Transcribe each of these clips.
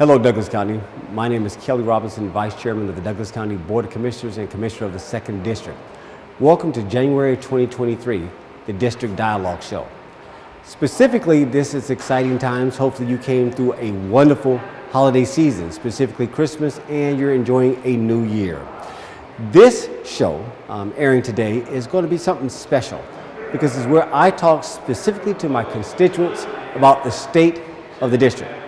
Hello, Douglas County. My name is Kelly Robinson, Vice Chairman of the Douglas County Board of Commissioners and Commissioner of the Second District. Welcome to January 2023, the District Dialogue Show. Specifically, this is exciting times. Hopefully you came through a wonderful holiday season, specifically Christmas, and you're enjoying a new year. This show, um, airing today, is going to be something special because it's where I talk specifically to my constituents about the state of the district.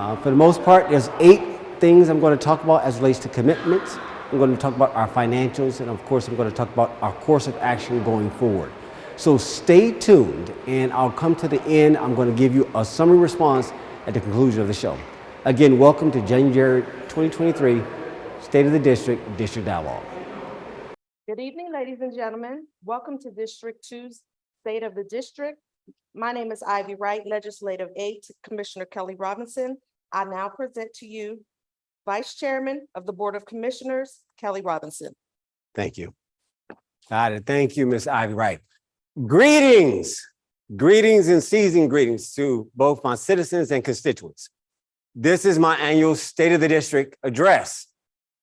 Uh, for the most part, there's eight things I'm going to talk about as relates to commitments. I'm going to talk about our financials, and of course, I'm going to talk about our course of action going forward. So stay tuned, and I'll come to the end. I'm going to give you a summary response at the conclusion of the show. Again, welcome to January 2023 State of the District District Dialogue. Good evening, ladies and gentlemen. Welcome to District Two's State of the District. My name is Ivy Wright, Legislative Aide to Commissioner Kelly Robinson. I now present to you Vice Chairman of the Board of Commissioners, Kelly Robinson. Thank you. Got it. Thank you, Ms. Ivy Wright. Greetings, greetings and season greetings to both my citizens and constituents. This is my annual State of the District address.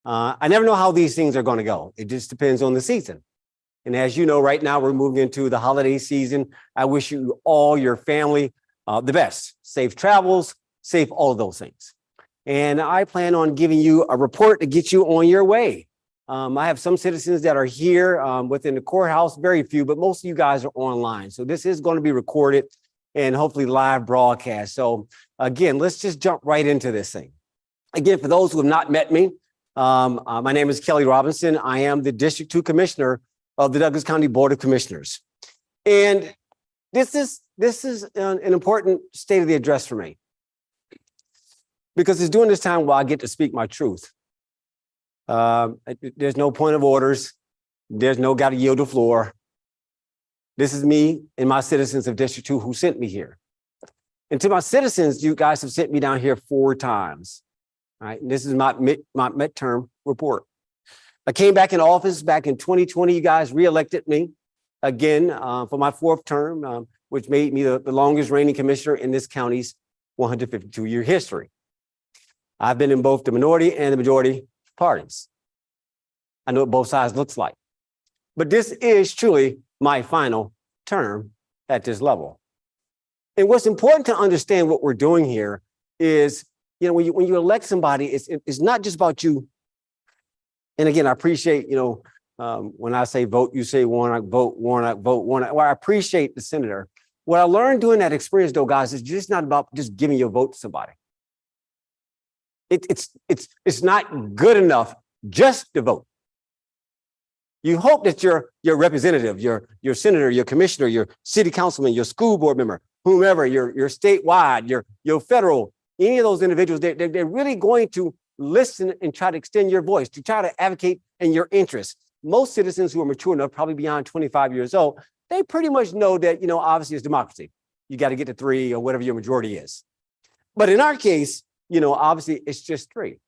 Uh, I never know how these things are going to go. It just depends on the season. And as you know, right now we're moving into the holiday season. I wish you all your family uh, the best, safe travels, safe all of those things. And I plan on giving you a report to get you on your way. Um, I have some citizens that are here um, within the courthouse, very few, but most of you guys are online. So this is going to be recorded and hopefully live broadcast. So again, let's just jump right into this thing. Again, for those who have not met me, um, uh, my name is Kelly Robinson. I am the District 2 Commissioner of the Douglas County Board of Commissioners. And this is, this is an, an important state of the address for me because it's during this time where I get to speak my truth. Uh, there's no point of orders. There's no got to yield the floor. This is me and my citizens of District 2 who sent me here. And to my citizens, you guys have sent me down here four times. Right? and this is my mid, my midterm report. I came back in office back in 2020. You guys reelected me again uh, for my fourth term, um, which made me the, the longest reigning commissioner in this county's 152 year history. I've been in both the minority and the majority parties. I know what both sides looks like. But this is truly my final term at this level. And what's important to understand what we're doing here is, you know, when you, when you elect somebody, it's, it's not just about you. And again, I appreciate, you know, um, when I say vote, you say Warnock, vote Warnock, vote Warnock. Well, I appreciate the senator. What I learned doing that experience though, guys, is just not about just giving your vote to somebody. It, it's, it's, it's not good enough just to vote. You hope that your, your representative, your, your senator, your commissioner, your city councilman, your school board member, whomever, your, your statewide, your, your federal, any of those individuals, they, they, they're really going to listen and try to extend your voice, to try to advocate in your interests. Most citizens who are mature enough, probably beyond 25 years old, they pretty much know that, you know, obviously it's democracy. You got to get to three or whatever your majority is. But in our case, you know, obviously it's just three.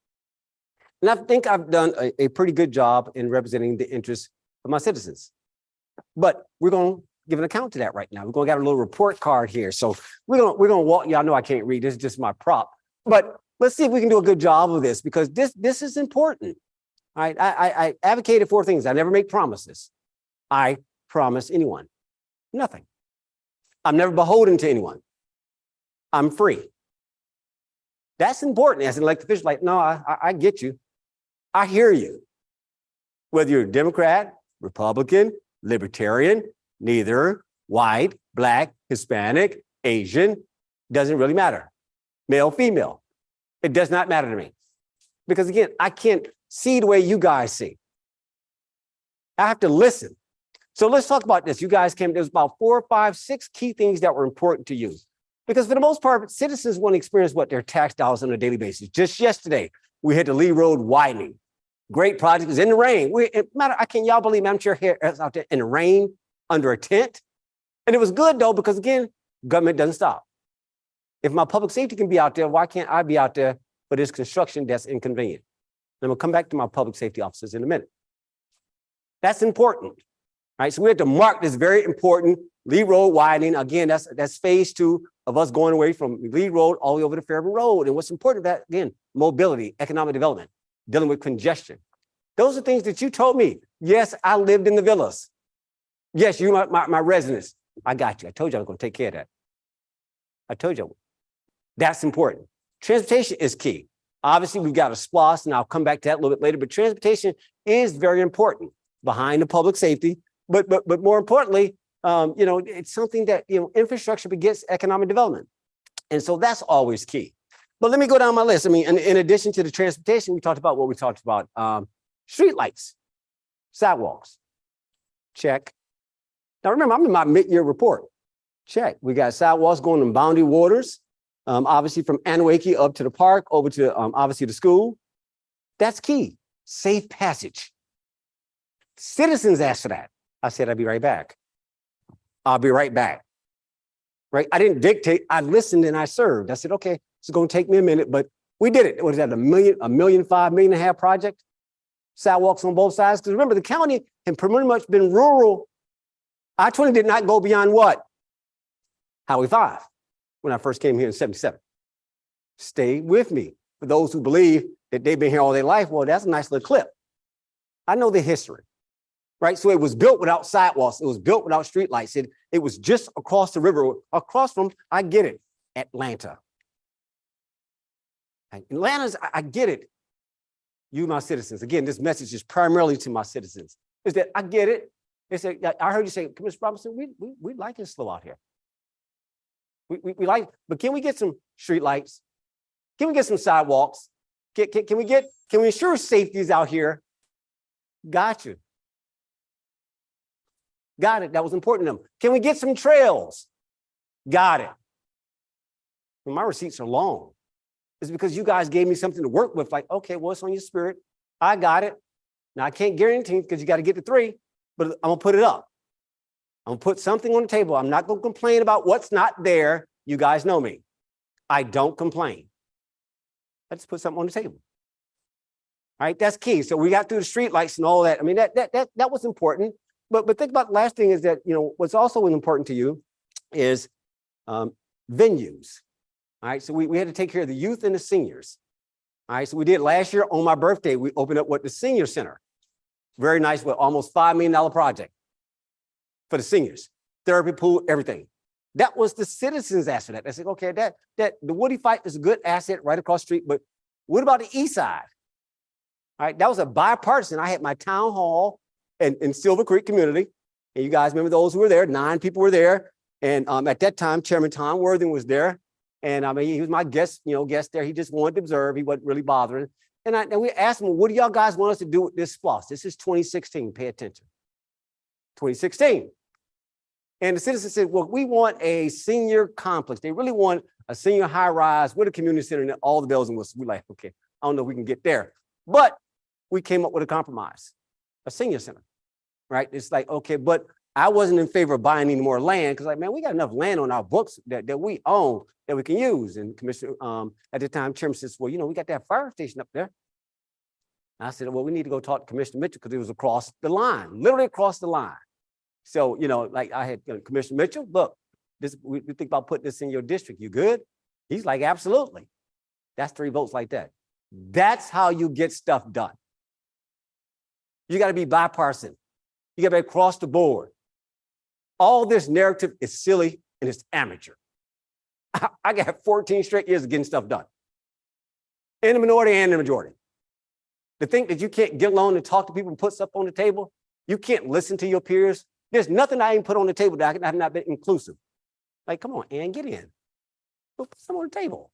And I think I've done a, a pretty good job in representing the interests of my citizens. But we're going to give an account to that right now. We're going to get a little report card here. So we're going to, we're going to walk, y'all know I can't read, this is just my prop. But let's see if we can do a good job of this because this, this is important. All right, I, I, I advocated four things. I never make promises. I promise anyone nothing. I'm never beholden to anyone. I'm free. That's important as an elected official. Like, no, I, I get you. I hear you. Whether you're Democrat, Republican, Libertarian, neither, white, black, Hispanic, Asian, doesn't really matter. Male, female. It does not matter to me. Because again, I can't see the way you guys see. I have to listen. So let's talk about this. You guys came, there's about four, five, six key things that were important to you. Because for the most part, citizens want to experience what their tax dollars on a daily basis. Just yesterday, we had the Lee Road widening. Great project is in the rain. We, matter, I can y'all believe me, I'm sure here out there in the rain under a tent. And it was good though, because again, government doesn't stop. If my public safety can be out there, why can't I be out there for this construction that's inconvenient? And I'm gonna come back to my public safety officers in a minute. That's important, right? So we have to mark this very important Lee Road widening, again, that's, that's phase two of us going away from Lee Road all the way over to Fairburn Road. And what's important that again, mobility, economic development, dealing with congestion. Those are things that you told me. Yes, I lived in the villas. Yes, you my, my, my residents. I got you. I told you I was gonna take care of that. I told you. That's important. Transportation is key. Obviously, we've got a SPLOST, and I'll come back to that a little bit later, but transportation is very important behind the public safety. But, but, but more importantly, um, you know, it's something that, you know, infrastructure begets economic development. And so that's always key. But let me go down my list. I mean, in, in addition to the transportation, we talked about what we talked about, um, streetlights, sidewalks, check. Now, remember, I'm in my mid-year report. Check. We got sidewalks going in Boundary Waters, um, obviously from Annewakee up to the park, over to, um, obviously the school. That's key. Safe passage. Citizens asked for that. I said, I'll be right back. I'll be right back. Right? I didn't dictate. I listened and I served. I said, okay, it's going to take me a minute, but we did it. What is that? A million, a million five, million and a half project? Sidewalks on both sides. Because remember, the county had pretty much been rural. I-20 did not go beyond what? Highway 5 when I first came here in 77. Stay with me. For those who believe that they've been here all their life, well, that's a nice little clip. I know the history, right? So it was built without sidewalks. It was built without streetlights. It, it was just across the river, across from, I get it, Atlanta. Atlanta's, I, get it. You, my citizens, again, this message is primarily to my citizens, is that I get it. It's I heard you say, Commissioner Robinson, we, we, we like it slow out here. We, we, we like, but can we get some streetlights? Can we get some sidewalks? Can, can, can we get, can we ensure safety is out here? Got you. Got it. That was important to them. Can we get some trails? Got it. Well, my receipts are long. It's because you guys gave me something to work with. Like, okay, what's on your spirit? I got it. Now I can't guarantee because you got to get to three, but I'm gonna put it up. I'm gonna put something on the table. I'm not gonna complain about what's not there. You guys know me. I don't complain. I just put something on the table. All right, that's key. So we got through the street lights and all that. I mean, that that that that was important. But but think about last thing is that you know what's also important to you is um, venues. All right, so we, we had to take care of the youth and the seniors. All right, so we did last year on my birthday, we opened up what the senior center. Very nice, with almost $5 million project for the seniors, therapy pool, everything. That was the citizens asked for that. They said, okay, that, that the Woodie Fite is a good asset right across the street, but what about the east side? All right, that was a bipartisan. I had my town hall in, in Silver Creek community. And you guys remember those who were there, nine people were there. And um, at that time, Chairman Tom Worthan was there. And I mean, he was my guest, you know, guest there. He just wanted to observe. He wasn't really bothering. And, I, and we asked him, what do y'all guys want us to do with this SPLOST? This is 2016, pay attention. 2016. And the citizens said, well, we want a senior complex. They really want a senior high rise with a community center and all the bells and whistles. We're like, okay, I don't know if we can get there. But we came up with a compromise, a senior center, right? It's like, okay, but I wasn't in favor of buying any more land because like, man, we got enough land on our books that, that we own that we can use. And Commissioner, um, at the time, Chairman says, well, you know, we got that fire station up there. I said, well, we need to go talk to Commissioner Mitchell because it was across the line, literally across the line. So, you know, like I had you know, Commissioner Mitchell, look, this we, we think about putting this in your district. You good? He's like, absolutely. That's three votes like that. That's how you get stuff done. You got to be bipartisan. You got to be across the board. All this narrative is silly and it's amateur. I, got 14 straight years of getting stuff done. In the minority and the majority. To think that you can't get along and talk to people and put stuff on the table, you can't listen to your peers. There's nothing I ain't put on the table that I have not been inclusive. Like, come on, Ann, get in. Put some on the table.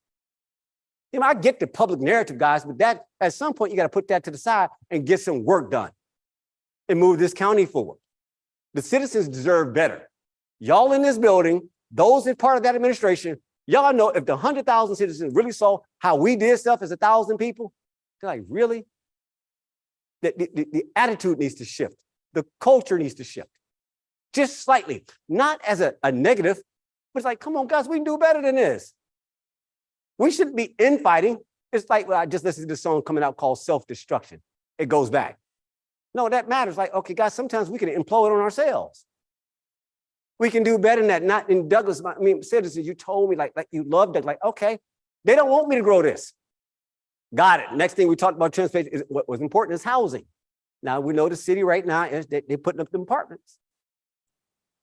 You know, I get the public narrative, guys, but that at some point you got to put that to the side and get some work done and move this county forward. The citizens deserve better. Y'all in this building, those in part of that administration, y'all know if the 100,000 citizens really saw how we did stuff as a thousand people, they're like, really? The, the, the, attitude needs to shift. The culture needs to shift. Just slightly, not as a, a negative, but it's like, come on, guys, we can do better than this. We shouldn't be infighting. It's like, well, I just listened to this song coming out called Self-Destruction. It goes back. No, that matters. Like, okay, guys, sometimes we can implode on ourselves. We can do better than that. Not in Douglas, I mean, citizens, you told me like, like you loved it, like, okay, they don't want me to grow this. Got it. Next thing we talked about transportation, is what was important is housing. Now, we know the city right now is that they're putting up the apartments.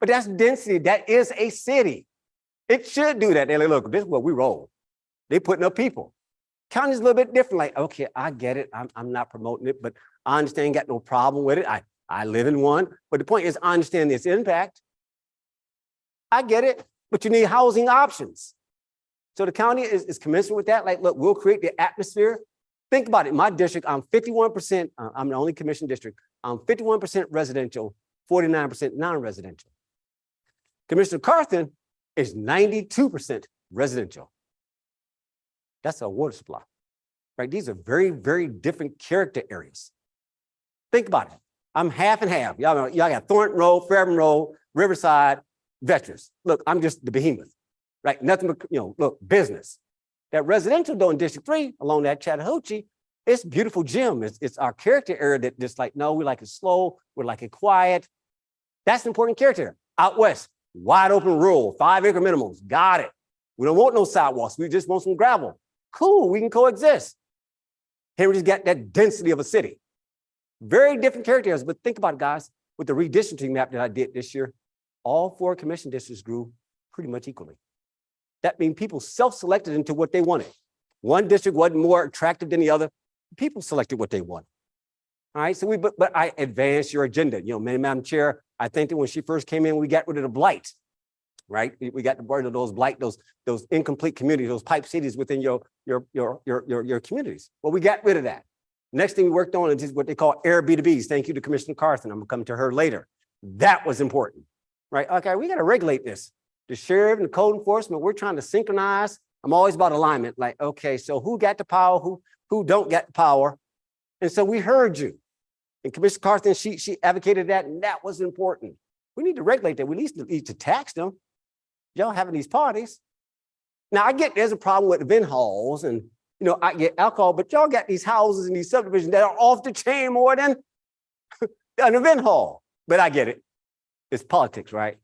But that's density. That is a city. It should do that. They're like, look, this is where we roll. They putting up people. County's a little bit different. Like, okay, I get it. I'm, I'm not promoting it, but I understand, got no problem with it. I, I live in one. But the point is, I understand this impact. I get it, but you need housing options. So the county is, is commensurate with that. Like, look, we'll create the atmosphere. Think about it. My district, I'm 51%, uh, I'm the only commission district. I'm 51% residential, 49% non-residential. Commissioner Carthen is 92% residential. That's a water supply, right? These are very, very different character areas. Think about it. I'm half and half. Y'all, know- y'all got Thornton Road, Fairburn Road, Riverside, veterans. Look, I'm just the behemoth, right? Nothing but, you know, look, business. That residential though in District Three, along that Chattahoochee, it's beautiful gym. It's, it's our character area that just like, no, we like it slow, we like it quiet. That's an important character. Out west, wide open rural, five acre minimums, got it. We don't want no sidewalks, we just want some gravel. Cool, we can coexist. Henry's got that density of a city. Very different characters, but think about it, guys, with the redistricting map that I did this year, all four commission districts grew pretty much equally. That means people self-selected into what they wanted. One district wasn't more attractive than the other. People selected what they wanted. All right, so we, but, but I advanced your agenda. You know, Madam Chair, I think that when she first came in, we got rid of the blight. Right? We- We got rid of those blight, those, those incomplete communities, those pipe cities within your, your, your, your, your, your communities. Well, we got rid of that. Next thing we worked on is what they call air B2Bs. Thank you to Commissioner Carthen. I'm gonna come to her later. That was important, right? Okay, we gotta regulate this. The sheriff and the code enforcement, we're trying to synchronize. I'm always about alignment, like, okay, so who got the power, who, who don't get the power? And so we heard you. And Commissioner Carthen, she, she advocated that, and that was important. We need to regulate that. We at least need to tax them. Y'all having these parties. Now, I get there's a problem with event halls and, you know, I get alcohol, but y'all got these houses and these subdivisions that are off the chain more than an event hall. But I get it. It's politics, right?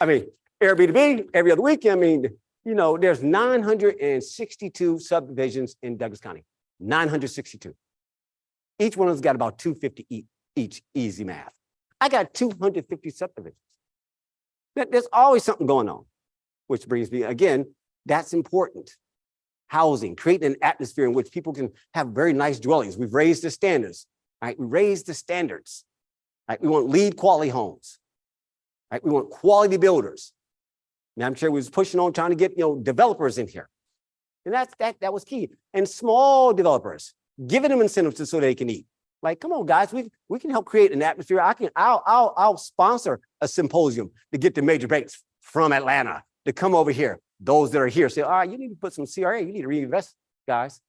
I mean, Airbnb every other weekend, I mean, you know, there's nine hundred and sixty-two subdivisions in Douglas County, nine hundred sixty-two. Each one of them's got about two fifty each, each, easy math. I got two hundred fifty subdivisions. There's always something going on, which brings me, again, that's important. Housing, creating an atmosphere in which people can have very nice dwellings. We've raised the standards, right? We raised the standards. Right? We want lead quality homes. Right? We want quality builders. Now I'm sure we was pushing on trying to get, you know, developers in here. And that's, that, that was key. And small developers, giving them incentives to- so they can eat. Like, come on, guys, we, we can help create an atmosphere. I can, I'll, I'll, I'll sponsor a symposium to get the major banks from Atlanta to come over here. Those that are here say, right, you need to put some CRA, you need to reinvest, guys.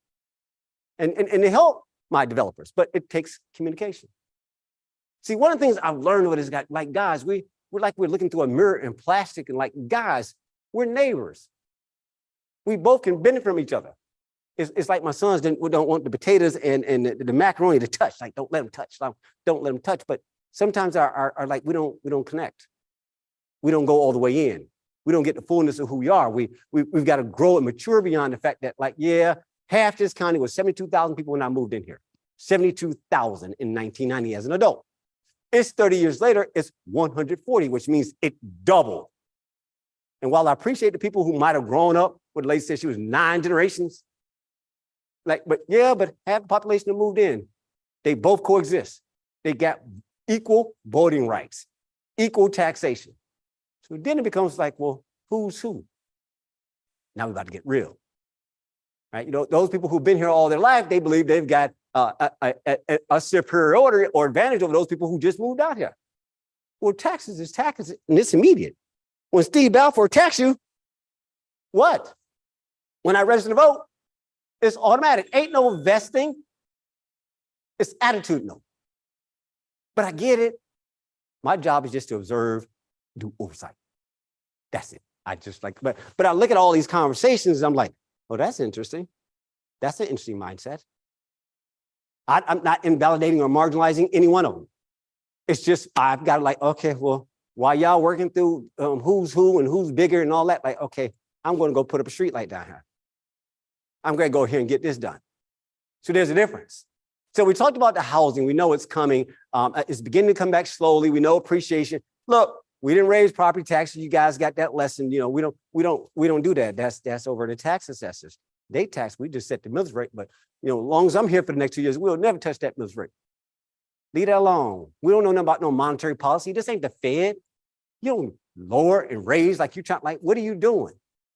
And, and, and to help my developers, but it takes communication. See, one of the things I've learned with this guy, like, guys, we, we're like, we're looking through a mirror in plastic and like, guys, we're neighbors. We both can benefit from each other. It's, it's like my sons didn't, don't want the potatoes and, and the, the macaroni to touch, like, don't let them touch, like, don't let them touch. But sometimes our, our, our like, we don't, we don't connect. We don't go all the way in. We don't get the fullness of who we are. We, we, we've got to grow and mature beyond the fact that like, yeah, half this county was 72,000 people when I moved in here. 72,000 in 1990 as an adult. It's 30 years later, it's 140, which means it doubled. And while I appreciate the people who might have grown up, what lady said, she was nine generations. Like, but yeah, but half the population that moved in, they both coexist. They got equal voting rights, equal taxation. So then it becomes like, well, who's who? Now we're about to get real. Right? You know, those people who've been here all their life, they believe they've got uh, a, a, a, superiority or advantage over those people who just moved out here. Well, taxes is taxes, and it's immediate. When Steve Balfour tax you, what? When I register to vote, it's automatic. Ain't no vesting. It's attitudinal. But I get it. My job is just to observe, do oversight. That's it. I just like, but but I look at all these conversations, I'm like, oh, that's interesting. That's an interesting mindset. I, I'm not invalidating or marginalizing any one of them. It's just, I've got like, okay, well, while y'all working through um, who's who and who's bigger and all that, like, okay, I'm going to go put up a street light down here. I'm going to go here and get this done. So there's a difference. So we talked about the housing. We know it's coming. Um, uh, it's beginning to come back slowly. We know appreciation. Look, we didn't raise property taxes. You guys got that lesson. You know, we don't, we don't, we don't do that. That's that's over the tax assessors. They tax. We just set the millage rate. But you know, as long as I'm here for the next two years, we'll never touch that millage rate. Leave that alone. We don't know nothing about no monetary policy. This ain't the Fed. You don't lower and raise like you're trying. Like, what are you doing?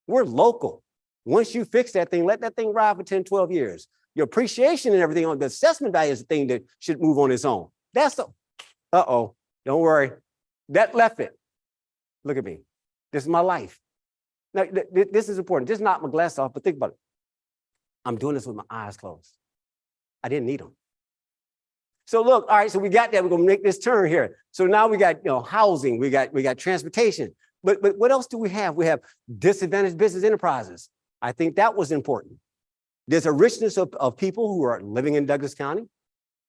We're local. Once you fix that thing, let that thing ride for 10, 12 years. Your appreciation and everything on the assessment value is the thing that should move on its own. That's the, uh-oh, don't worry. That left it. Look at me. This is my life. Now, th- th- this is important. Just knock my glass off, but think about it. I'm doing this with my eyes closed. I didn't need them. So look, all right, so we got that. We're gonna make this turn here. So now we got, you know, housing, we got, we got transportation. But, but what else do we have? We have disadvantaged business enterprises. I think that was important. There's a richness of, of people who are living in Douglas County.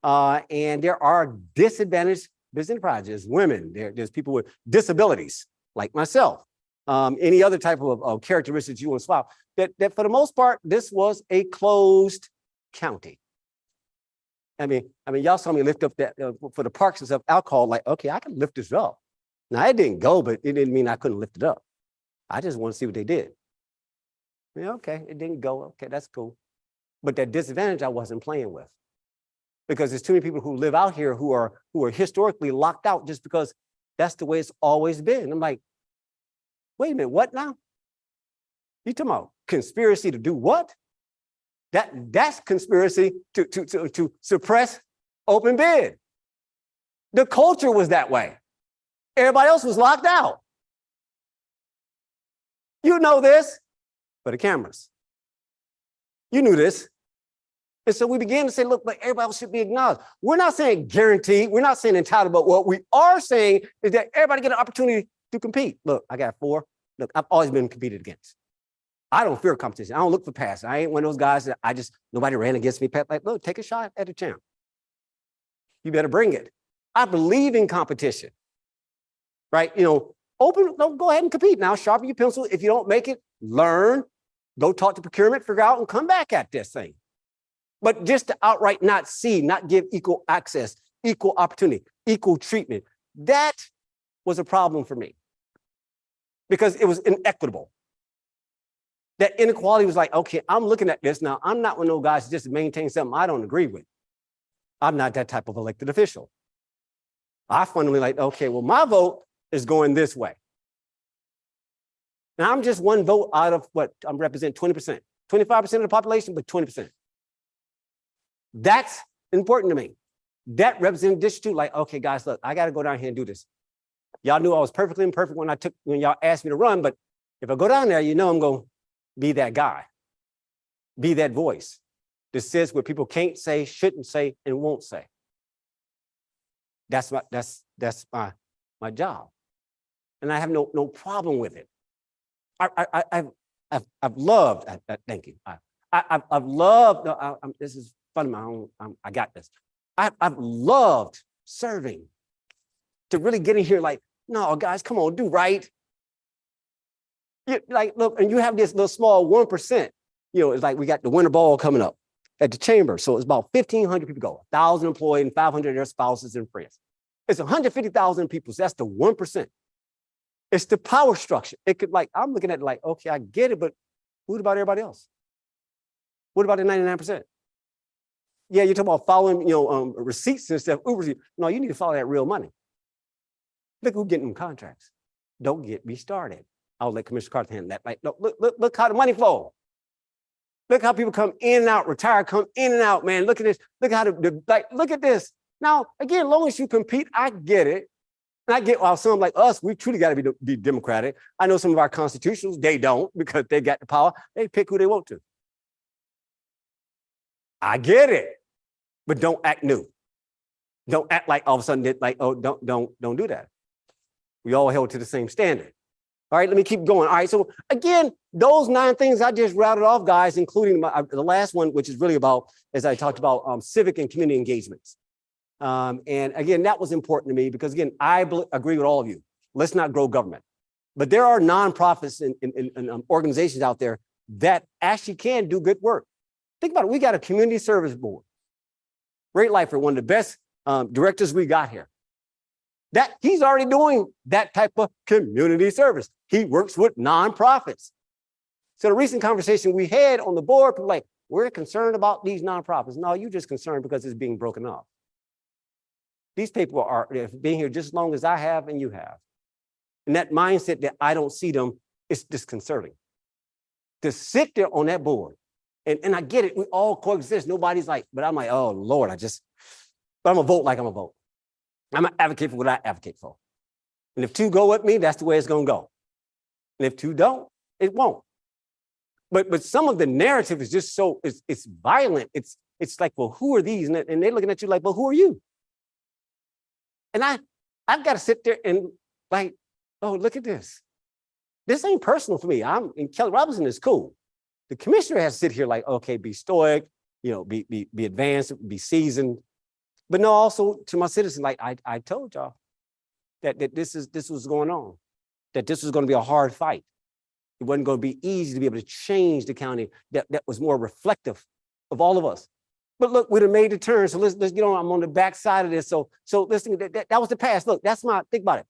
Uh, and there are disadvantaged business enterprises, women, there, there's people with disabilities like myself. Um, any other type of, of characteristics you want to swap, that, that for the most part, this was a closed county. I mean, I mean, y'all saw me lift up that uh, for the parks and stuff, alcohol, like, okay, I can lift this up. Now, it didn't go, but it didn't mean I couldn't lift it up. I just want to see what they did. Yeah, okay, it didn't go. Okay, that's cool. But that disadvantage I wasn't playing with. Because there's too many people who live out here who are who are historically locked out just because that's the way it's always been. I'm like, wait a minute, what now? You talking about conspiracy to do what? That that's conspiracy to to to, to suppress open bid. The culture was that way. Everybody else was locked out. You know this for the cameras. You knew this. And so we began to say, look, but everybody should be acknowledged. We're not saying guaranteed. We're not saying entitled, but what we are saying is that everybody get an opportunity to compete. Look, I got four. Look, I've always been competed against. I don't fear competition. I don't look for pass. I ain't one of those guys that I just, nobody ran against me. Pat, like, look, take a shot at the champ. You better bring it. I believe in competition, right? You know, open, no, go ahead and compete. Now, sharpen your pencil. If you don't make it, learn, go talk to procurement, figure out and come back at this thing. But just to outright not see, not give equal access, equal opportunity, equal treatment, that was a problem for me because it was inequitable. That inequality was like, okay, I'm looking at this now. I'm not one of those guys just maintain something I don't agree with. I'm not that type of elected official. I fundamentally like, okay, well, my vote is going this way. Now I'm just one vote out of what I'm represent 20%, 25% of the population, but 20%. That's important to me. That represents District 2, like, okay, guys, look, I got to go down here and do this. Y'all knew I was perfectly imperfect when I took, when y'all asked me to run, but if I go down there, you know I'm going to be that guy, be that voice that says what people can't say, shouldn't say, and won't say. That's my, that's, that's my, my job. And I have no, no problem with it. I, I, I've, I've, I've loved, I, I- thank you. I, I, I've, I've loved, I, this is fun of my own, I'm, I got this. I, I've loved serving to really get in here like, no, guys, come on, do right. You, like, look, and you have this little small 1%, you know, it's like we got the winter ball coming up at the chamber. So it's about 1,500 people go, 1,000 employees and 500 of their spouses and friends. It's 150,000 people. So that's the 1%. It's the power structure. It could like, I'm looking at like, okay, I get it, but what about everybody else? What about the 99%? Yeah, you're talking about following, you know, um, receipts and stuff. Uber, receipts. no, you need to follow that real money. Look who getting them contracts. Don't get me started. I'll let Commissioner Carter handle that. Like, look, look, look, look how the money flow. Look how people come in and out, retire, come in and out, man. Look at this. Look how the, the like, look at this. Now, again, long as you compete, I get it. And I get, well, some like us, we truly got to be, be democratic. I know some of our constitutionals, they don't because they got the power. They pick who they want to. I get it, but don't act new. Don't act like all of a sudden like, oh, don't, don't, don't do that. We all held to the same standard. All right, let me keep going. All right, so again, those nine things I just routed off, guys, including my, uh, the last one, which is really about, as I talked about, um, civic and community engagements. Um, and again, that was important to me because again, I agree with all of you. let's not grow government. But there are nonprofits and, and- and- and, um, organizations out there that actually can do good work. Think about it. We got a community service board. Ray Lifer, one of the best um, directors we got here. That he's already doing that type of community service. He works with nonprofits. So the recent conversation we had on the board, people like, we're concerned about these nonprofits. No, you're just concerned because it's being broken up. These people are, they've here just as long as I have and you have. And that mindset that I don't see them is disconcerting. To sit there on that board, and, and I get it, we all coexist. Nobody's like, but I'm like, oh Lord, I just, but I'm gonna vote like I'm gonna vote. I'm gonna advocate for what I advocate for. And if two go with me, that's the way it's gonna go. And if two don't, it won't. But but some of the narrative is just so it's it's violent. It's it's like, well, who are these? And they're looking at you like, well, who are you? And I I've got to sit there and like, oh, look at this. This ain't personal for me. I'm and Kelly Robinson is cool. The commissioner has to sit here like, okay, be stoic, you know, be be be advanced, be seasoned. But no, also to my citizens, like I I told y'all that that this is this was going on, that this was going to be a hard fight. It wasn't going to be easy to be able to change the county that, that was more reflective of all of us. But look, we'd have made the turn. So let's let's get on. I'm on the back side of this. So so listen, that, that, that was the past. Look, that's my think about it.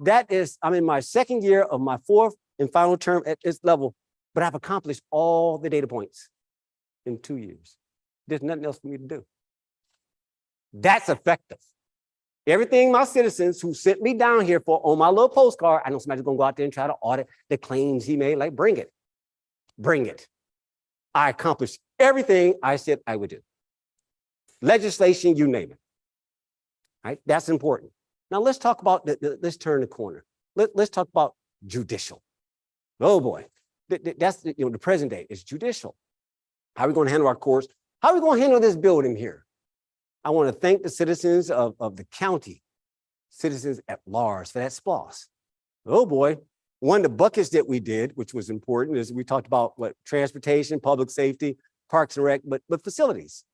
That is, I'm in my second year of my fourth and final term at this level, but I've accomplished all the data points in two years. There's nothing else for me to do. That's effective. Everything my citizens who sent me down here for on my little postcard, I know somebody's gonna go out there and try to audit the claims he made, like bring it, bring it. I accomplished everything I said I would do. Legislation, you name it. Right, that's important. Now let's talk about, the, the- let's turn the corner. Let, let's talk about judicial. Oh boy, Th- th- that's, the- you know, the present day is judicial. How are we gonna handle our courts? How are we gonna handle this building here? I want to thank the citizens of, of the county, citizens at large for that SPLOST. Oh boy, one of the buckets that we did, which was important, is we talked about what transportation, public safety, parks and rec, but but facilities.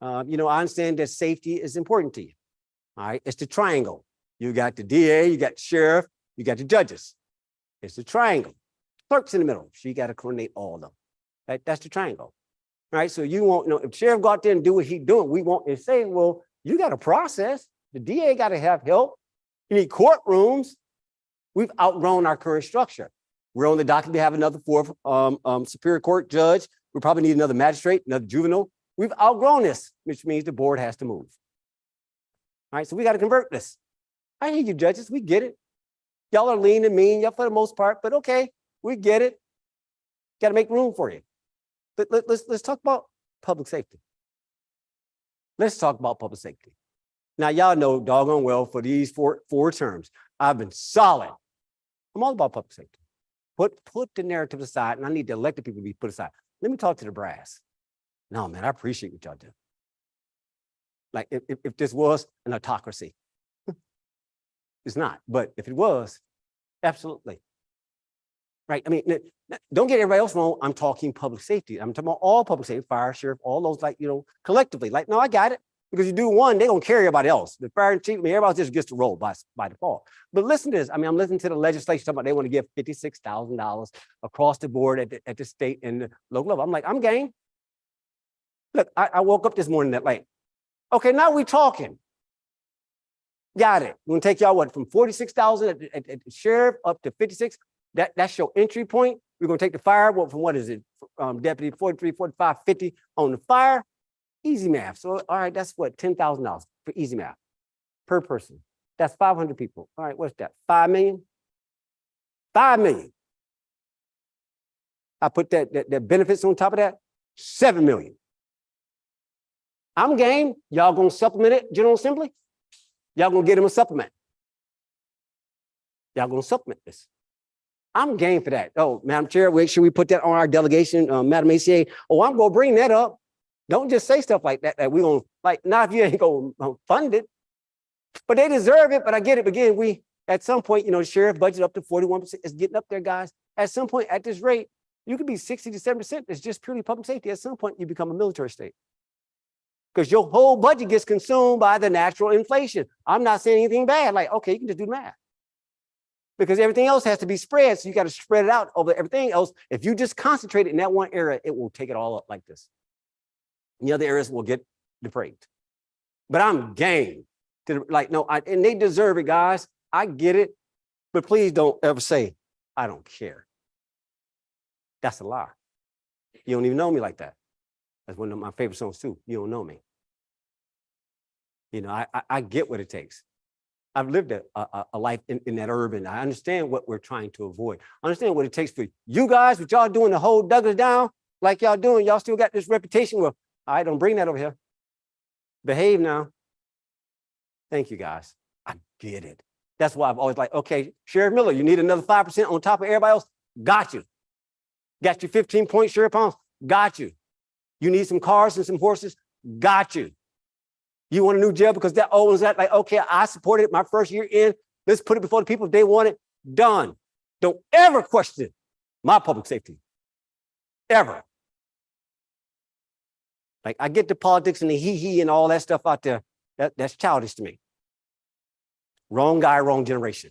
Uh, you know, I understand that safety is important to you. All right, it's the triangle. You got the DA, you got the sheriff, you got the judges. It's the triangle. Clerks in the middle. So you got to coordinate all of them. Right? that's the triangle. Right? So you won't, you know, if sheriff go out there and do what he doing, we won't and say, well, you got a process. The DA got to have help. You need courtrooms. We've outgrown our current structure. We're on the docket to have another fourth um, um, Superior Court judge. We probably need another magistrate, another juvenile. We've outgrown this, which means the board has to move. All right, so we got to convert this. I hear you judges, we get it. Y'all are lean and mean, y'all for the most part, but okay, we get it. Got to make room for you. But let, let's let's talk about public safety. Let's talk about public safety. Now, y'all know doggone well for these four four terms, I've been solid. I'm all about public safety. Put put the narrative aside, and I need the elected people to be put aside. Let me talk to the brass. No, man, I appreciate what y'all do. Like if, if, if this was an autocracy, it's not. But if it was, absolutely. Right? I mean, don't get everybody else wrong. I'm talking public safety. I'm talking about all public safety, fire, sheriff, all those like, you know, collectively. Like, no, I got it. Because you do one, they don't care everybody else. The fire chief, I mean, everybody just gets to roll by, by default. But listen to this. I mean, I'm listening to the legislation talking about they want to give fifty-six thousand dollars across the board at the, at the state and the local level. I'm like, I'm game. Look, I, I woke up this morning that late. Okay, now we talking. Got it. We're gonna take y'all what from forty-six thousand at, at, at the sheriff up to fifty-six. That that's your entry point. We're gonna take the fire, what from what is it? Um, deputy 43, 45, 50 on the fire. Easy math. So all right, that's what, ten thousand dollars for easy math per person. That's five hundred people. All right, what's that? Five million? Five million. I put that, that, that benefits on top of that, seven million. I'm game. Y'all gonna supplement it, General Assembly? Y'all gonna get him a supplement? Y'all gonna supplement this? I'm game for that. Oh, Madam Chair, wait, should we put that on our delegation, uh, Madam ACA? Oh, I'm gonna bring that up. Don't just say stuff like that, that we gonna, like, not if you ain't gonna uh, fund it. But they deserve it, but I get it. Again, we, at some point, you know, sheriff budget up to forty-one percent is getting up there, guys. At some point, at this rate, you could be sixty to 70%. It's just purely public safety. At some point, you become a military state. Because your whole budget gets consumed by the natural inflation. I'm not saying anything bad, like, okay, you can just do math. Because everything else has to be spread, so you got to spread it out over everything else. If you just concentrate it in that one area, it will take it all up like this. And The other areas will get depraved. But I'm game to like, no, I, and they deserve it, guys. I get it. But please don't ever say, I don't care. That's a lie. You don't even know me like that. That's one of my favorite songs too. You don't know me. You know, I, I, I get what it takes. I've lived a, a, a life in, in that urban. I understand what we're trying to avoid. I understand what it takes for you guys, what y'all doing to hold Douglas down like y'all doing. Y'all still got this reputation. Well, I don't bring that over here. Behave now. Thank you, guys. I get it. That's why I've always like, okay, Sheriff Miller, you need another 5% on top of everybody else? Got you. Got you 15 point Sheriff Pounds? Got you. You need some cars and some horses? Got you. You want a new jail because that owns that? Like, okay, I supported it my first year in. Let's put it before the people if they want it. Done. Don't ever question my public safety. Ever. Like I get the politics and the hee hee and all that stuff out there. That, that's childish to me. Wrong guy, wrong generation.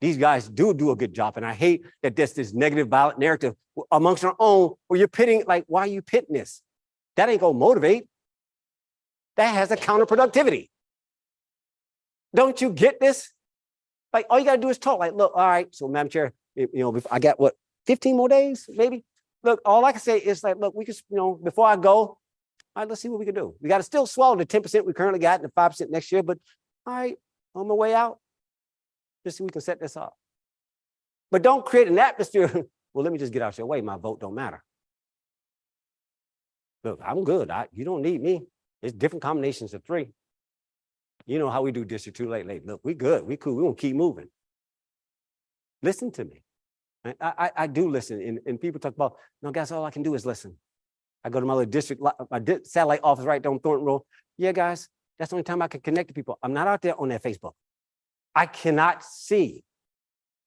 These guys do do a good job. And I hate that there's this negative violent narrative amongst our own where you're pitting, like, why are you pitting this? That ain't gonna motivate. That has a counterproductivity. Don't you get this? Like, all you gotta do is talk like, look, all right, so Madam Chair, you know, I got what, 15 more days, maybe? Look, all I can say is like, look, we just, you know, before I go, all right, let's see what we can do. We gotta still swallow the 10% we currently got and the 5% next year, but all right, on my way out, just see we can set this up. But don't create an atmosphere, well, let me just get out your way, my vote don't matter. Look, I'm good, I, you don't need me. It's different combinations of three. You know how we do District Two late, late. Look, we good, we cool, we gonna keep moving. Listen to me. I, I, I do listen, and, and people talk about, no, guys, all I can do is listen. I go to my little district, my satellite office right down Thornton Road. Yeah, guys, that's the only time I can connect to people. I'm not out there on that Facebook. I cannot see.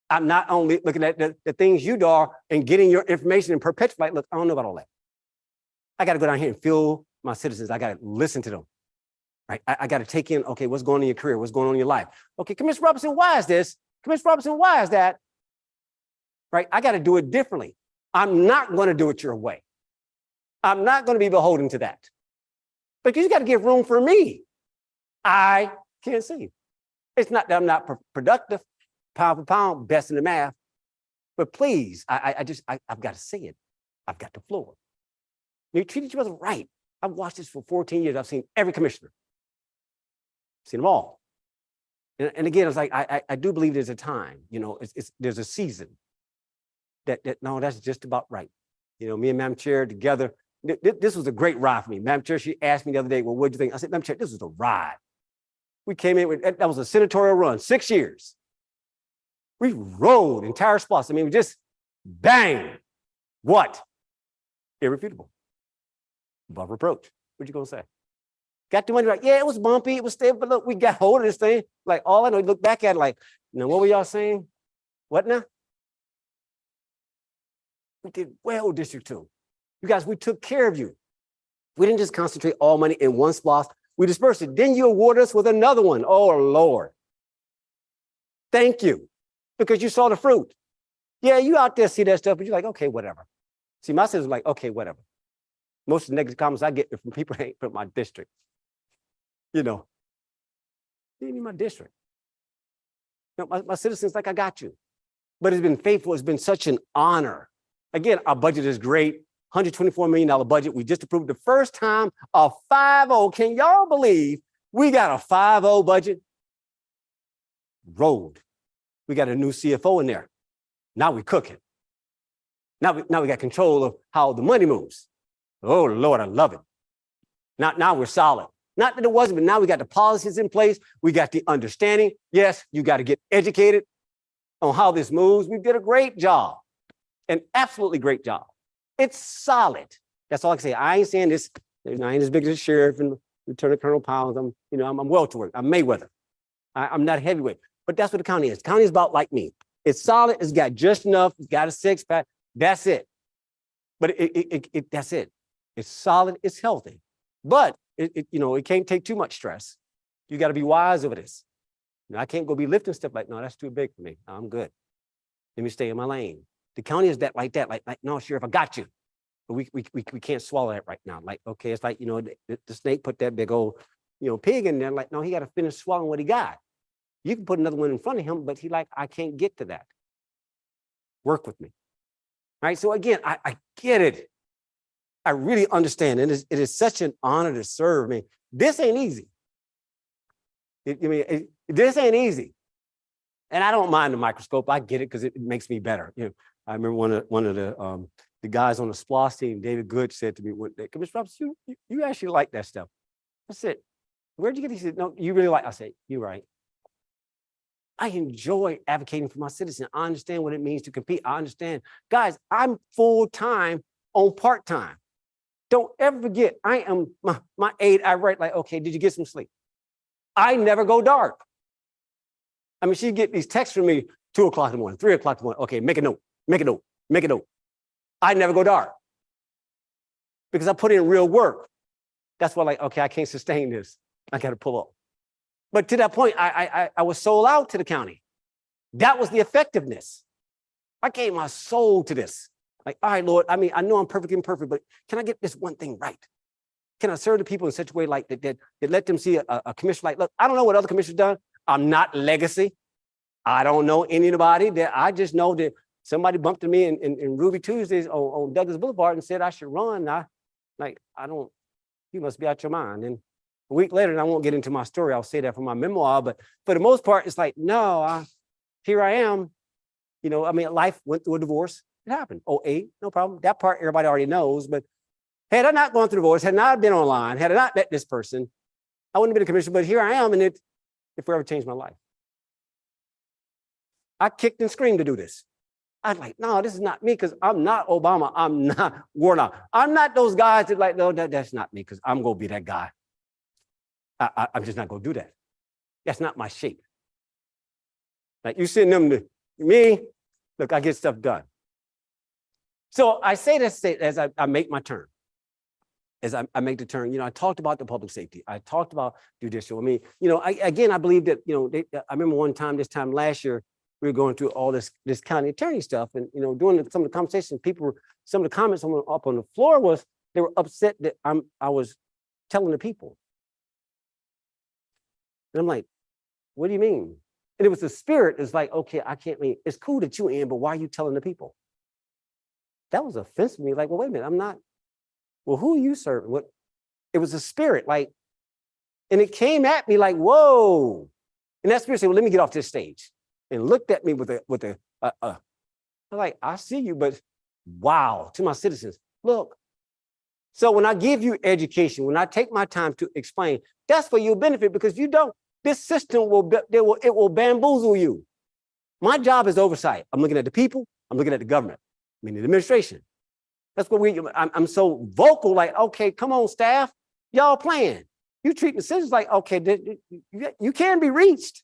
I'm not only looking at the, the things you do and getting your information and perpetuate. Look, I don't know about all that. I got to go down here and feel my citizens. I got to listen to them. Right? I, I got to take in, okay, what's going on in your career? What's going on in your life? Okay, Commissioner Robinson, why is this? Commissioner Robinson, why is that? Right? I got to do it differently. I'm not going to do it your way. I'm not going to be beholden to that. But you got to give room for me. I can't see. It's not that I'm not pro- productive, pound for pound, best in the math. But please, I, I, just, I, I've got to see it. I've got the floor. You treat each other right. I've watched this for 14 years. I've seen every commissioner. Seen them all. And, and again, it's like, I, I, I do believe there's a time, you know, it's, it's, there's a season that, that, no, that's just about right. You know, me and Madam Chair together, th- th- this was a great ride for me. Madam Chair, she asked me the other day, well, what'd you think? I said, Madam Chair, this was a ride. We came in with, that that was a senatorial run, six years. We rode entire spots. I mean, we just bang. What? Irrefutable. Above reproach. What you gonna say? Got the money right. Yeah, it was bumpy, it was stable, but look, we got hold of this thing. Like all I know, look back at it like, now what were y'all saying? What now? We did well, District Two. You guys, we took care of you. We didn't just concentrate all money in one spot. We dispersed it. Then you award us with another one. Oh, Lord. Thank you, because you saw the fruit. Yeah, you out there see that stuff, but you're like, okay, whatever. See, my citizens like, okay, whatever. Most of the negative comments I get from people ain't from my district. You know, you ain't in my district. No, my, my citizens like, I got you. But it's been faithful. It's been such an honor. Again, our budget is great. $124 million budget. We just approved the first time a 5-0. Can y'all believe we got a 5-0 budget? Road. We got a new CFO in there. Now we cooking. Now we, now we got control of how the money moves. Oh, Lord, I love it. Now, now we're solid. Not that it wasn't, but now we got the policies in place. We got the understanding. Yes, you got to get educated on how this moves. We did a great job, an absolutely great job. It's solid. That's all I can say. I ain't saying this. I ain't as big as the sheriff and Lieutenant Colonel Powell. I'm, you know, I'm, I'm welterweight. I'm Mayweather. I, I'm not heavyweight. But that's what the county is. The county is about like me. It's solid. It's got just enough. It's got a six pack. That's it. But it, it, it, it that's it. It's solid. It's healthy. But it, it, you know, it can't take too much stress. You got to be wise over this. You know, I can't go be lifting stuff like, no, that's too big for me. I'm good. Let me stay in my lane. The county is that like that, like, like, no, sheriff, I got you. But we, we, we, we can't swallow that right now. Like, okay, it's like, you know, the, the- snake put that big old, you know, pig in there. Like, no, he got to finish swallowing what he got. You can put another one in front of him, but he like, I can't get to that. Work with me. Right? So again, I, I get it. I really understand. And it is, it is such an honor to serve. I mean, this ain't easy. It- I mean, it- this ain't easy. And I don't mind the microscope. I get it because it makes me better. You know, I remember one of, one of the, um, the guys on the SPLOST team, David Good said to me one day, Commissioner Roberts, you, you- you actually like that stuff. I said, where'd you get these? He said, no, you really like, I said, you're right. I enjoy advocating for my citizen. I understand what it means to compete. I understand. Guys, I'm full-time on part-time. Don't ever forget, I am, my, my aide, I write like, okay, did you get some sleep? I never go dark. I mean, she get these texts from me, two o'clock in the morning, three o'clock in the morning. Okay, make a note, make a note, make a note. I never go dark. Because I put in real work. That's why like, okay, I can't sustain this. I gotta pull up. But to that point, I, I, I, I was sold out to the county. That was the effectiveness. I gave my soul to this. Like, all right, Lord, I mean, I know I'm perfect and imperfect, but can I get this one thing right? Can I serve the people in such a way like that, that, that let them see a, a commissioner like, look, I don't know what other commissioners done. I'm not legacy. I don't know anybody that I just know that somebody bumped to me in, in, in Ruby Tuesdays on, on Douglas Boulevard and said I should run. I like, I don't, you must be out your mind. And a week later, and I won't get into my story, I'll say that for my memoir, but for the most part, it's like, no, I, here I am. You know, I mean, life went through a divorce. It happened. Oh, eight, no problem. That part everybody already knows, but had I not gone through divorce, had I not been online, had I not met this person, I wouldn't have been a commissioner, but here I am, and it, it forever changed my life. I kicked and screamed to do this. I was like, no, this is not me because I'm not Obama. I'm not Warnock. I'm not those guys that like, no, that, that's not me because I'm going to be that guy. I, I, I'm just not going to do that. That's not my shape. Like you send them to me, look, I get stuff done. So I say this as I, I make my turn. As I, I make the turn, you know, I talked about the public safety. I talked about judicial. I mean, you know, I, again, I believe that, you know, they, I remember one time, this time last year, we were going through all this, this county attorney stuff and, you know, doing some of the conversations, people were, some of the comments on, up on the floor was, they were upset that I'm, I was telling the people. And I'm like, what do you mean? And it was the spirit, is like, okay, I can't mean, it's cool that you in, but why are you telling the people? That was offensive to me, like, well, wait a minute, I'm not, well, who are you serving? What? It was a spirit, like, and it came at me like, whoa. And that spirit said, well, let me get off this stage. And looked at me with a, with a, uh, uh. I'm like, I see you, but wow, to my citizens, look. So when I give you education, when I take my time to explain, that's for your benefit because you don't, this system will, they will, it will bamboozle you. My job is oversight. I'm looking at the people, I'm looking at the government, meaning the administration. That's what we, I'm, I'm so vocal, like, okay, come on, staff, y'all playing. You treat the citizens like, okay, you, can be reached.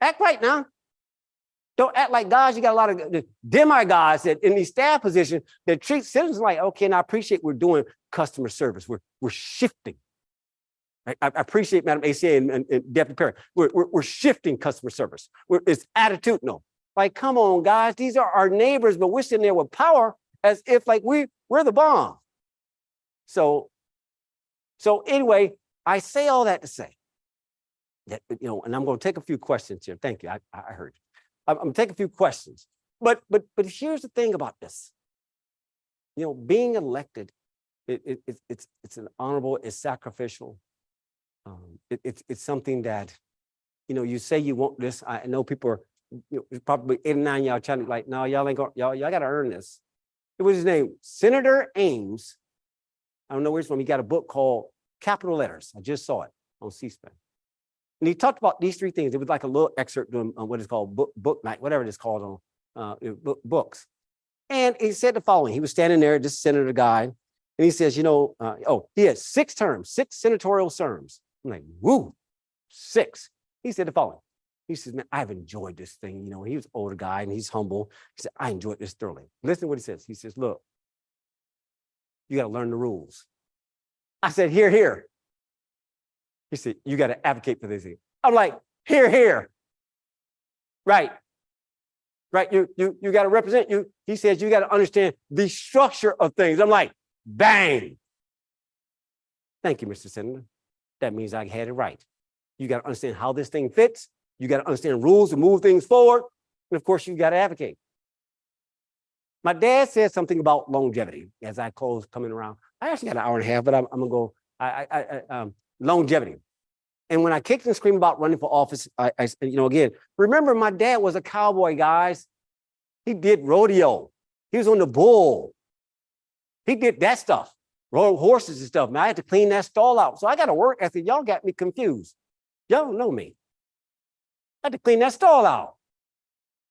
Act right now. Don't act like guys, you got a lot of demi-gods that in these staff positions that treat citizens like, okay, and I appreciate we're doing customer service. We're, we're shifting. I, I appreciate Madam ACA and, and, and Deputy Perry. We're, we're, we're shifting customer service. We're, it's attitudinal. Like, come on, guys, these are our neighbors, but we're sitting there with power as if like we, we're the bomb. So, so anyway, I say all that to say that, you know, and I'm going to take a few questions here. Thank you. I, I heard you. I'm, I'm take a few questions, but, but, but here's the thing about this. You know, being elected, it, it, it's, it's, it's an honorable, it's sacrificial. Um, it, it's, it's something that, you know, you say you want this. I know people are, probably eight nine y'all trying to like, no, y'all ain't going, y'all, y'all gotta earn this. It was his name, Senator Ames. I don't know where he's from. He got a book called Capital Letters. I just saw it on C-SPAN. And he talked about these three things. It was like a little excerpt on what is called book, book night, whatever it is called on uh, book, books. And he said the following. He was standing there, just senator guy, and he says, you know, uh, oh, he has six terms, six senatorial terms. I'm like, woo, six. He said the following. He says, man, I've enjoyed this thing. You know, he was older guy and he's humble. He said, I enjoyed this thoroughly. Listen to what he says. He says, look, you got to learn the rules. I said, here, here. He said, you got to advocate for this. I'm like, here, here. Right. right? You, you, you got to represent you. He says you got to understand the structure of things. I'm like, bang. Thank you, Mr. Senator. That means I had it right. You got to understand how this thing fits. You got to understand rules to move things forward. And of course, you got to advocate. My dad said something about longevity as I close coming around. I actually got an hour and a half, but I'm, I'm gonna go, I, I, I, um, longevity. And when I kicked and screamed about running for office, I, you know, again, remember my dad was a cowboy, guys. He did rodeo. He was on the bull. He did that stuff, rode horses and stuff. Man, I had to clean that stall out. So I got to work ethic. Y'all got me confused. Y'all know me. I had to clean that stall out.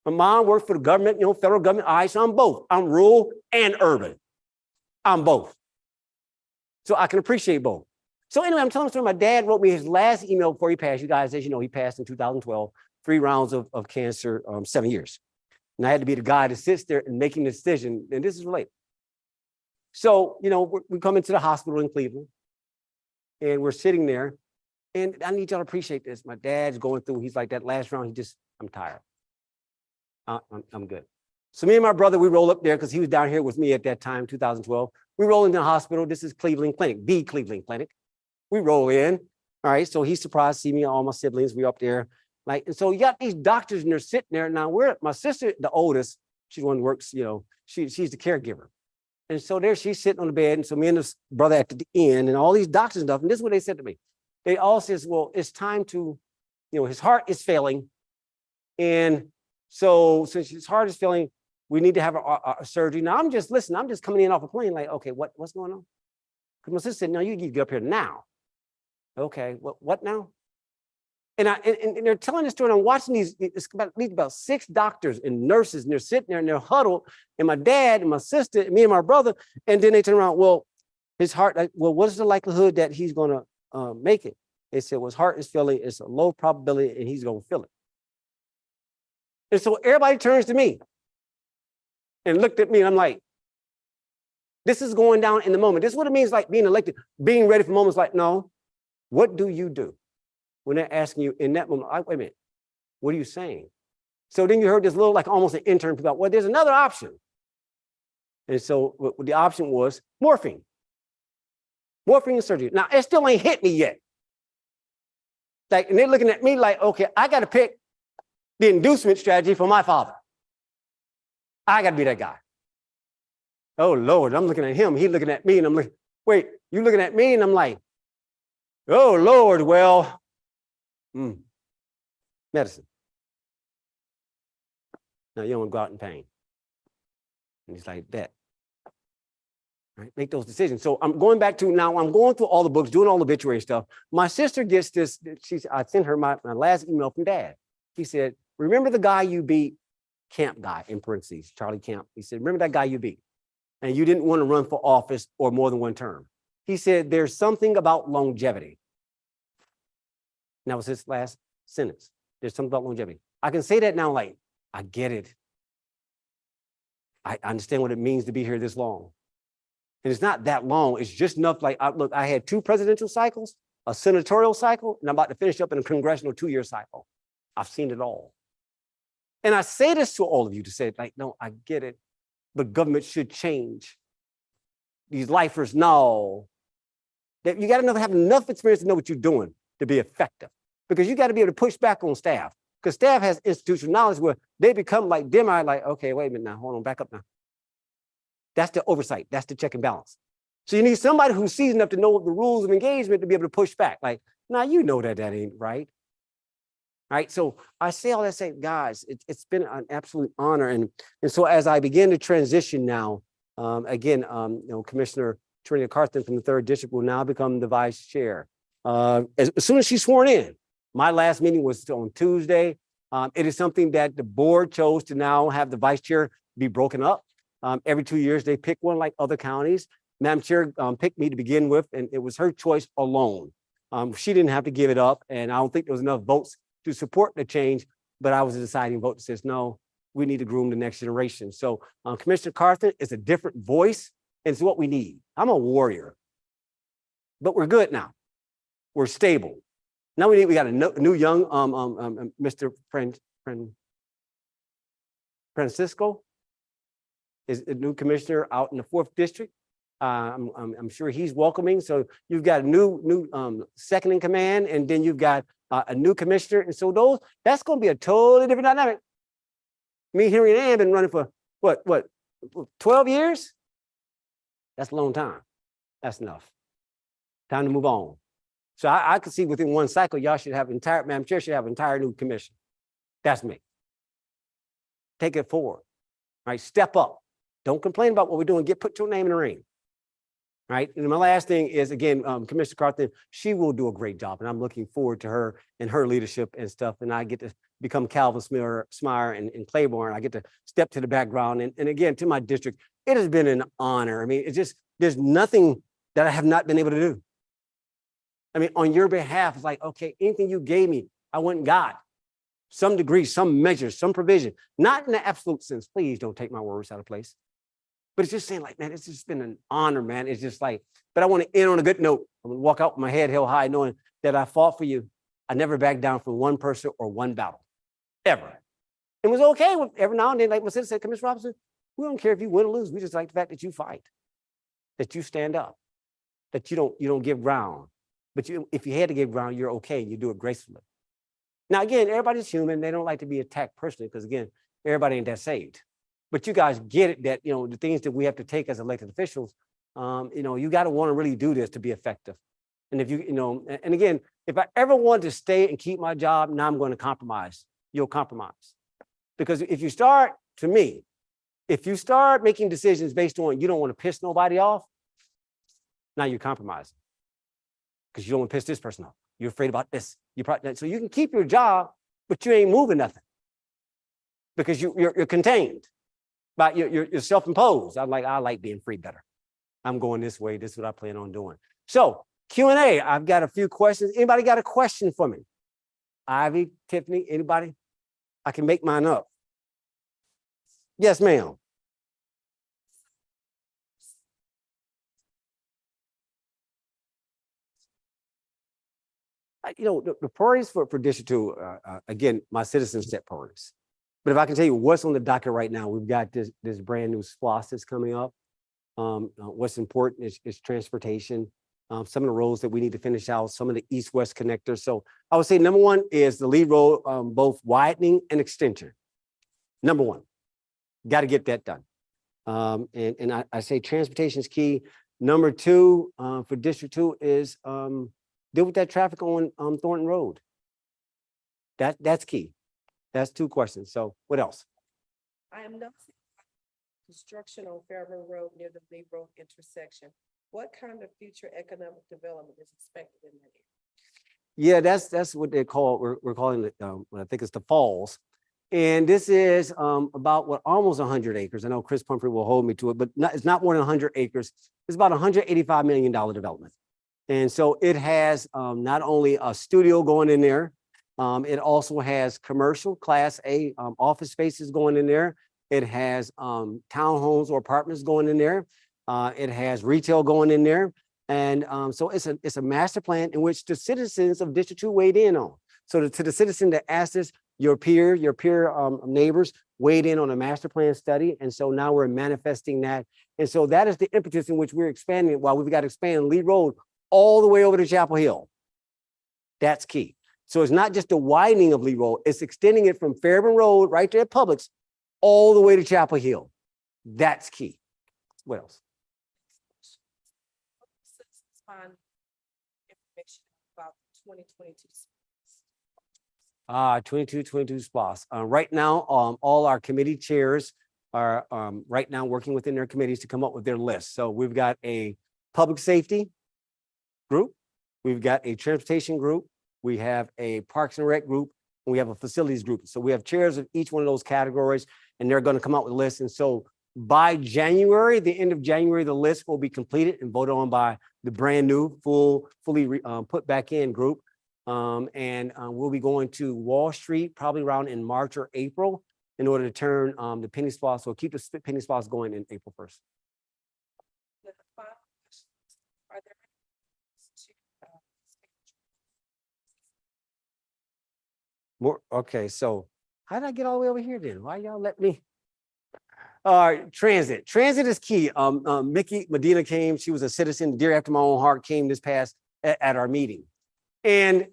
My mom worked for the government, you know, federal government. I, so I'm both. I'm rural and urban. I'm both. So I can appreciate both. So anyway, I'm telling story. My dad wrote me his last email before he passed. You guys, as you know, he passed in 2012, three rounds of, of cancer, um, seven years. And I had to be the guy that sits there and making the decision. And this is related. So, you know, we come into the hospital in Cleveland and we're sitting there. And I need y'all to appreciate this. My dad's going through, he's like that last round, he just, I'm tired. Uh, I'm, I'm good. So me and my brother, we roll up there because he was down here with me at that time, 2012. We roll into the hospital. This is Cleveland Clinic, the Cleveland Clinic. We roll in. All right. So he's surprised to see me, all my siblings. We up there. Like, and so you got these doctors and they're sitting there. Now we're my sister, the oldest, she's the one who works, you know, she, she's the caregiver. And so there she's sitting on the bed. And so me and this brother at the end and all these doctors and stuff. And this is what they said to me. They all says, well, it's time to, you know, his heart is failing. And so since his heart is failing, we need to have a, a- a surgery. Now I'm just listening. I'm just coming in off a plane like, okay, what, what's going on? Because my sister said, no, you need to get up here now. Okay, what, what now? And I, and, and- they're telling the story and I'm watching these, it's about, these about six doctors and nurses and they're sitting there and they're huddled and my dad and my sister, and me and my brother, and then they turn around, well, his heart, like, well, what is the likelihood that he's gonna, uh, make it? They said, well, his heart is failing, it's a low probability and he's gonna feel it. And so everybody turns to me and looked at me and I'm like, this is going down in the moment. This is what it means like being elected, being ready for moments like, no, what do you do? When they're asking you in that moment, I, wait a minute, what are you saying? So then you heard this little, like almost an intern about, well, there's another option. And so the option was morphine. And surgery. Now it still ain't hit me yet. Like, and they're looking at me like, okay, I got to pick the inducement strategy for my father. I got to be that guy. Oh Lord, I'm looking at him. He looking at me, and I'm like, wait, you looking at me? And I'm like, oh Lord, well, hmm, medicine. Now you don't go out in pain. And he's like that. Right, make those decisions. So I'm going back to now. I'm going through all the books, doing all the obituary stuff. My sister gets this. She's. I sent her my, my last email from dad. He said, "Remember the guy you beat, Camp guy in parentheses, Charlie Camp." He said, "Remember that guy you beat, and you didn't want to run for office or more than one term." He said, "There's something about longevity." And that was his last sentence. There's something about longevity. I can say that now, like I get it. I understand what it means to be here this long. And it's not that long. It's just enough. Like, I, look, I had two presidential cycles, a senatorial cycle, and I'm about to finish up in a congressional two-year cycle. I've seen it all. And I say this to all of you to say, like, no, I get it. The government should change. These lifers, no. That you got to have enough experience to know what you're doing to be effective. Because you got to be able to push back on staff. Because staff has institutional knowledge where they become like eye, like, okay, wait a minute now, hold on, back up now. That's the oversight. That's the check and balance. So you need somebody who's seasoned enough to know the rules of engagement to be able to push back. Like, now you know that that ain't right. Right. So I say all that say, guys, it, it's been an absolute honor. And, and so as I begin to transition now, um, again, um, you know, Commissioner Trinity Carthen from the third district will now become the vice chair. Uh, as, as soon as she's sworn in, my last meeting was on Tuesday. Um, it is something that the board chose to now have the vice chair be broken up. Um, every two years, they pick one like other counties. Madam Chair um, picked me to begin with, and it was her choice alone. Um, she didn't have to give it up, and I don't think there was enough votes to support the change, but I was a deciding vote that says, no, we need to groom the next generation. So uh, Commissioner Carthen is a different voice, and it's what we need. I'm a warrior, but we're good now. We're stable. Now we need, we got a new young, um, um, um, um, Mr. Francisco is a new commissioner out in the fourth district. Uh, I'm, I'm, I'm sure he's welcoming. So you've got a new, new, um, second in command, and then you've got uh, a new commissioner. And so those, that's gonna be a totally different dynamic. Me, Henry and Ann been running for what, what, twelve years? That's a long time. That's enough. Time to move on. So I, I could see within one cycle, y'all should have entire, Madam Chair should have entire new commission. That's me. Take it forward, right? Step up. Don't complain about what we're doing. Get, put your name in the ring. Right? And my last thing is, again, um, Commissioner Carthen, she will do a great job and I'm looking forward to her and her leadership and stuff. And I get to become Calvin Smir, Smire and, and Claiborne. I get to step to the background. And, and again, to my district, it has been an honor. I mean, it's just, there's nothing that I have not been able to do. I mean, on your behalf, it's like, okay, anything you gave me, I went and got. Some degree, some measure, some provision, not in the absolute sense. Please don't take my words out of place. But it's just saying like, man, it's just been an honor, man. It's just like, but I want to end on a good note. I'm gonna walk out with my head held high, knowing that I fought for you. I never backed down from one person or one battle, ever. It was okay with every now and then, like my sister said, Commissioner Robinson, we don't care if you win or lose. We just like the fact that you fight, that you stand up, that you don't, you don't give ground. But you, if you had to give ground, you're okay. You do it gracefully. Now, again, everybody's human. They don't like to be attacked personally because again, everybody ain't that saved. But you guys get it that, you know, the things that we have to take as elected officials, um, you know, you got to want to really do this to be effective. And if you, you know, and again, if I ever want to stay and keep my job, now I'm going to compromise. You'll compromise. Because if you start, to me, if you start making decisions based on you don't want to piss nobody off, now you're compromising. Because you don't want to piss this person off. You're afraid about this. You probably, so you can keep your job, but you ain't moving nothing. Because you, you're, you're contained. But you're, you're, self-imposed. I'm like, I like being free better. I'm going this way. This is what I plan on doing. So Q&A, I've got a few questions. Anybody got a question for me? Ivy, Tiffany, anybody? I can make mine up. Yes, ma'am. You know, the, the priorities for, for District Two, uh, uh, again, my citizens set priorities. But if I can tell you what's on the docket right now, we've got this, this brand new SPLOST that's coming up. Um, uh, what's important is, is transportation, um, some of the roads that we need to finish out, some of the east-west connectors. So I would say number one is the Lee Road, um, both widening and extension. Number one, got to get that done. Um, and, and I, I say transportation is key. Number two, uh, for District Two is, um, deal with that traffic on, um, Thornton Road. That, that's key. That's two questions. So what else? I am noticing construction on Fairburn Road near the Lee Road intersection. What kind of future economic development is expected in that area? Yeah, that's, that's what they call, we're, we're calling it, um, what I think it's the Falls. And this is, um, about what, almost hundred acres. I know Chris Pumphrey will hold me to it, but not, it's not more than hundred acres. It's about hundred eighty-five million dollar development. And so it has, um, not only a studio going in there, um, it also has commercial class A, um, office spaces going in there. It has, um, townhomes or apartments going in there. Uh, it has retail going in there. And um, so it's a, it's a master plan in which the citizens of District Two weighed in on. So to, to the citizen that asked us, your peer, your peer um, neighbors weighed in on a master plan study. And so now we're manifesting that. And so that is the impetus in which we're expanding while we've got to expand Lee Road all the way over to Chapel Hill. That's key. So it's not just a widening of Lee Road, it's extending it from Fairburn Road right there at Publix all the way to Chapel Hill. That's key. What else? Uh, 22, 22 spots. Uh, right now, um, all our committee chairs are, um, right now working within their committees to come up with their list. So we've got a public safety group. We've got a transportation group we have a Parks and Rec group, we have a facilities group. So we have chairs of each one of those categories, and they're going to come out with lists. And so by January, the end of January, the list will be completed and voted on by the brand new, full, fully re, um, put back in group. Um, and uh, we'll be going to Wall Street probably around in March or April in order to turn um, the penny SPLOST, so keep the penny SPLOST going in April 1st. More, okay, so how did I get all the way over here then? Why y'all let me? All right, transit. Transit is key. Um, um, Mickey Medina came. She was a citizen, dear after my own heart, came this past at, at our meeting. And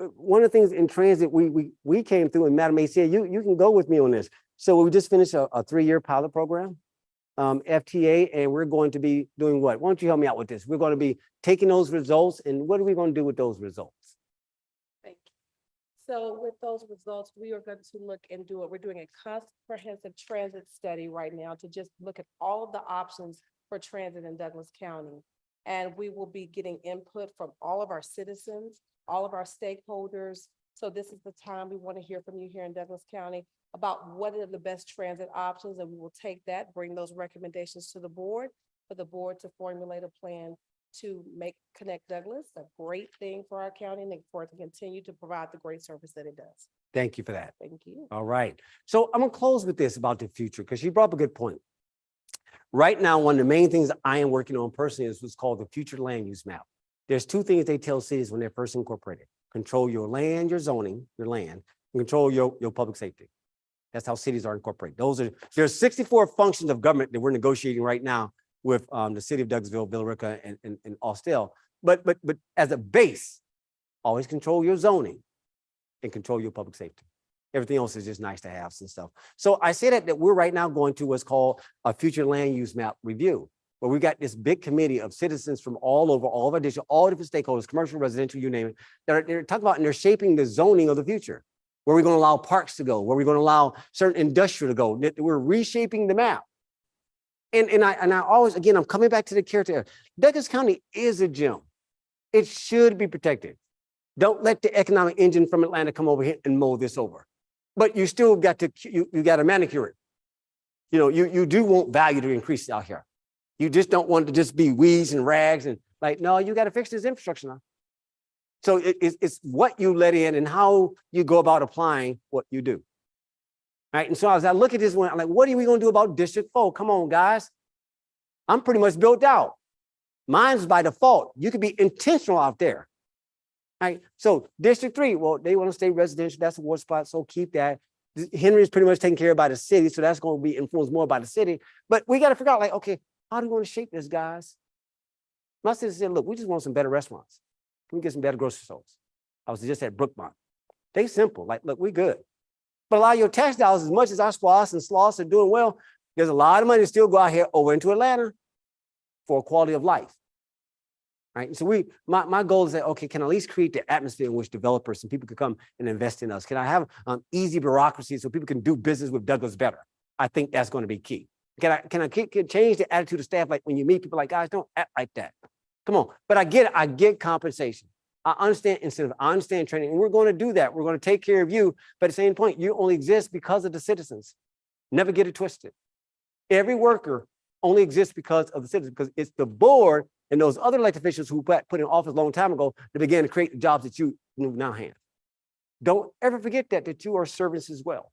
uh, one of the things in transit, we we we came through, and Madam A said, you you can go with me on this. So we just finished a, a three-year pilot program, um, FTA, and we're going to be doing what? Why don't you help me out with this? We're going to be taking those results, and what are we going to do with those results? So with those results, we are going to look and do it. We're doing a comprehensive transit study right now to just look at all of the options for transit in Douglas County. And we will be getting input from all of our citizens, all of our stakeholders. So this is the time we want to hear from you here in Douglas County about what are the best transit options, and we will take that, bring those recommendations to the board, for the board to formulate a plan to make Connect Douglas a great thing for our county and for it to continue to provide the great service that it does. Thank you for that. Thank you. All right. So I'm gonna close with this about the future because you brought up a good point. Right now, one of the main things I am working on personally is what's called the future land use map. There's two things they tell cities when they're first incorporated. Control your land, your zoning, your land, and control your, your public safety. That's how cities are incorporated. Those are, there's 64 functions of government that we're negotiating right now with um, the city of Douglasville, Villa Rica, and, and, and Austell. But, but, but as a base, always control your zoning and control your public safety. Everything else is just nice to have and stuff. So I say that, that we're right now going to what's called a future land use map review, where we've got this big committee of citizens from all over, all of our district, all different stakeholders, commercial, residential, you name it, that are, they're talking about and they're shaping the zoning of the future. Where we're going to allow parks to go, where we're going to allow certain industrial to go. We're reshaping the map. And, and I, and I always, again, I'm coming back to the character. Douglas County is a gem. It should be protected. Don't let the economic engine from Atlanta come over here and mow this over. But you still got to, you, you got to manicure it. You know, you, you do want value to increase out here. You just don't want to just be weeds and rags and like, no, you got to fix this infrastructure now. So it, it's, it's what you let in and how you go about applying what you do. Right. And so as I look at this one, I'm like, what are we going to do about District 4? Come on, guys. I'm pretty much built out. Mine's by default. You could be intentional out there. Right. So District 3, well, they want to stay residential. That's a war spot. So keep that. Henry is pretty much taken care of by the city. So that's going to be influenced more by the city. But we got to figure out like, okay, how do we want to shape this, guys? My sister said, look, we just want some better restaurants. Can we get some better grocery stores? I was just at Brookmont. They simple, like, look, we good. But a lot of your tax dollars, as much as our SPLOST and SLOS are doing well, there's a lot of money to still go out here over into Atlanta for quality of life. Right. So we, my, my goal is that, okay, can I at least create the atmosphere in which developers and people can come and invest in us? Can I have um, easy bureaucracy so people can do business with Douglas better? I think that's going to be key. Can I, can I can change the attitude of staff? Like when you meet people like, guys, don't act like that. Come on. But I get. I get compensation. I understand Instead of I understand training. And we're going to do that. We're going to take care of you. But at the same point, you only exist because of the citizens. Never get it twisted. Every worker only exists because of the citizens, because it's the board and those other elected officials who put, put in office a long time ago that began to create the jobs that you now have. Don't ever forget that, that you are servants as well.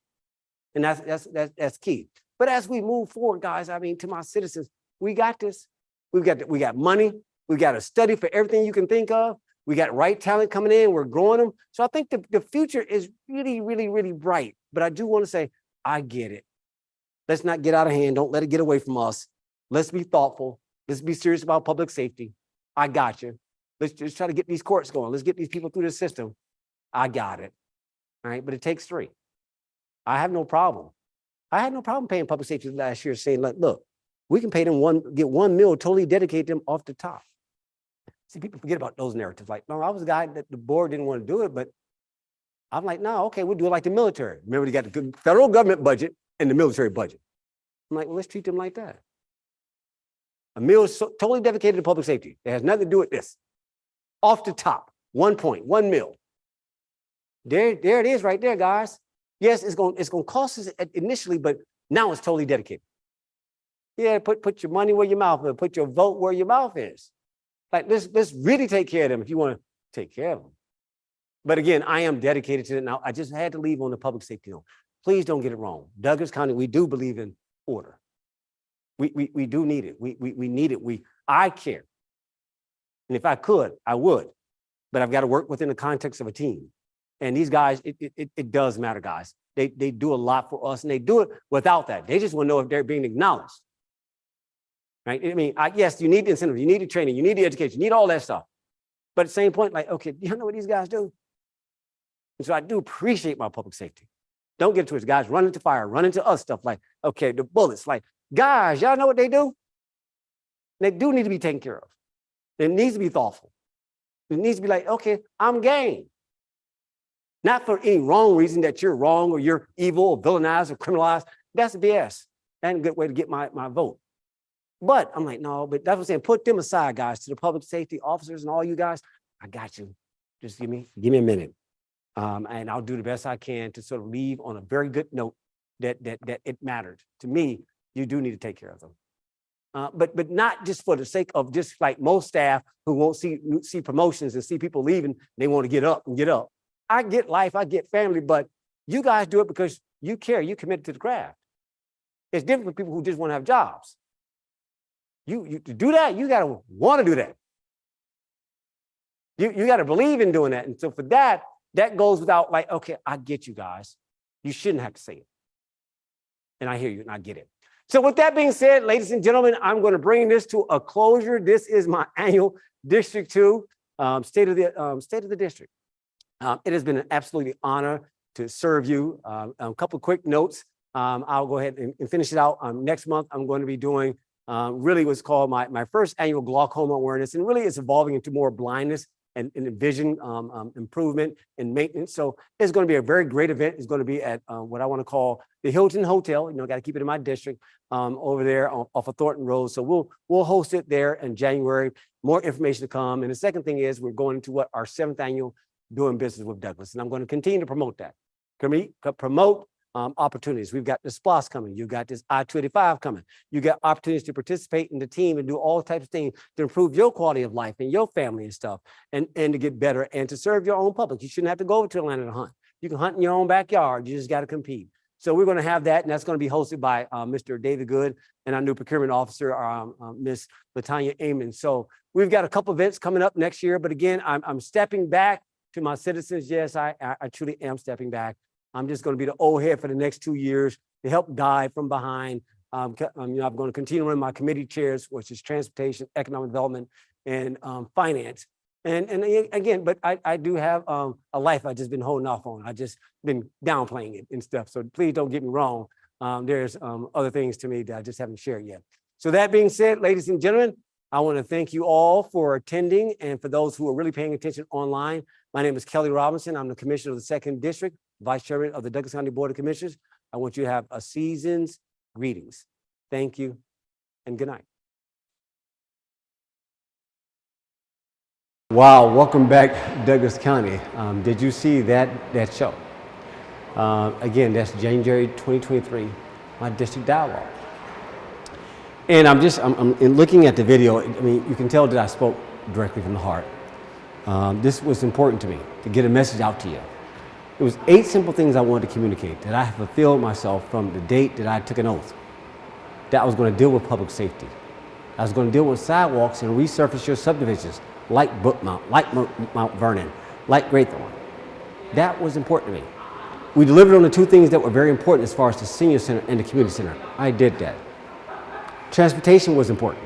And that's, that's, that's, that's key. But as we move forward, guys, I mean, to my citizens, we got this. We've got, we got money. We got a study for everything you can think of. We got right talent coming in. We're growing them. So I think the, the future is really, really, really bright. But I do want to say, I get it. Let's not get out of hand. Don't let it get away from us. Let's be thoughtful. Let's be serious about public safety. I got you. Let's just try to get these courts going. Let's get these people through the system. I got it. All right, but it takes three. I have no problem. I had no problem paying public safety last year, saying, like, look, we can pay them one, get one mil, totally dedicate them off the top. See, people forget about those narratives. Like, no, I was a guy that the board didn't want to do it, but I'm like, no, okay, we'll do it like the military. Remember, you got the good federal government budget and the military budget. I'm like, well, let's treat them like that. A meal is so- totally dedicated to public safety. It has nothing to do with this. Off the top, one point, one mil. There, there it is right there, guys. Yes, it's going, it's going to cost us initially, but now it's totally dedicated. Yeah, put, put your money where your mouth is, put your vote where your mouth is. Like, let's, let's really take care of them if you want to take care of them. But again, I am dedicated to it now. I just had to leave on the public safety note. Please don't get it wrong. Douglas County, we do believe in order. We, we, we do need it. We, we, we need it. We, I care. And if I could, I would, but I've got to work within the context of a team. And these guys, it, it, it- does matter, guys. They, they do a lot for us and they do it without that. They just want to know if they're being acknowledged. Right? I mean, I, yes, you need the incentive, you need the training, you need the education, you need all that stuff. But at the same point, like, okay, you know what these guys do? And so I do appreciate my public safety. Don't get twisted, guys. Run into fire, run into other stuff like, okay, the bullets, like, guys, y'all know what they do? They do need to be taken care of. It needs to be thoughtful. It needs to be like, okay, I'm game. Not for any wrong reason that you're wrong or you're evil or villainized or criminalized. That's BS. That ain't a good way to get my, my vote. But I'm like, no, but that's what I'm saying. Put them aside, guys, to the public safety officers and all you guys. I got you. Just give me, give me a minute. Um, and I'll do the best I can to sort of leave on a very good note that that that it mattered. To me, you do need to take care of them. Uh, but but not just for the sake of just like most staff who won't see see promotions and see people leaving, they want to get up and get up. I get life, I get family, but you guys do it because you care, you committed to the craft. It's different for people who just want to have jobs. You you to do that, you gotta want to do that. You you gotta believe in doing that. And so for that, that goes without like, okay, I get you guys. You shouldn't have to say it. And I hear you and I get it. So with that being said, ladies and gentlemen, I'm going to bring this to a closure. This is my annual District Two um, State of the um, State of the District. Um, it has been an absolutely honor to serve you. Um, a couple quick notes. Um, I'll go ahead and, and finish it out. Um, next month, I'm going to be doing um, really was called my, my first annual glaucoma awareness, and really it's evolving into more blindness and, and vision um, um, improvement and maintenance. So it's going to be a very great event. It's going to be at uh, what I want to call the Hilton Hotel. You know, got to keep it in my district um, over there on- off of Thornton Road. So we'll we'll host it there in January. More information to come. And the second thing is we're going to what our seventh annual doing business with Douglas, and I'm going to continue to promote that. Promote um, opportunities. We've got the SPLOST coming. You've got this I-285 coming. You got opportunities to participate in the team and do all types of things to improve your quality of life and your family and stuff and, and to get better and to serve your own public. You shouldn't have to go over to Atlanta to hunt. You can hunt in your own backyard. You just got to compete. So we're going to have that, and that's going to be hosted by uh, Mr. David Good and our new procurement officer, um, uh, Ms. Latanya Amon. So we've got a couple events coming up next year, but again, I'm, I'm stepping back to my citizens. Yes, I, I truly am stepping back. I'm just going to be the old head for the next two years to help guide from behind. Um, co- um, you know, I'm going to continue running my committee chairs, which is transportation, economic development, and um, finance. And and again, but I I do have um, a life I've just been holding off on. I've just been downplaying it and stuff. So please don't get me wrong. Um, there's um, other things to me that I just haven't shared yet. So that being said, ladies and gentlemen, I want to thank you all for attending and for those who are really paying attention online. My name is Kelly Robinson. I'm the Commissioner of the Second District, Vice Chairman of the Douglas County Board of Commissioners. I want you to have a season's greetings. Thank you and good night. Wow, welcome back Douglas County. Um, did you see that, that show? Uh, again, that's January 2023, my district dialogue. And I'm just, I'm, I'm in looking at the video, I mean, you can tell that I spoke directly from the heart. Um, this was important to me, to get a message out to you. It was eight simple things I wanted to communicate, that I have fulfilled myself from the date that I took an oath, that I was going to deal with public safety. I was going to deal with sidewalks and resurface your subdivisions, like Brookmount, like Mount Vernon, like Graythorn. That was important to me. We delivered on the two things that were very important as far as the senior center and the community center. I did that. Transportation was important.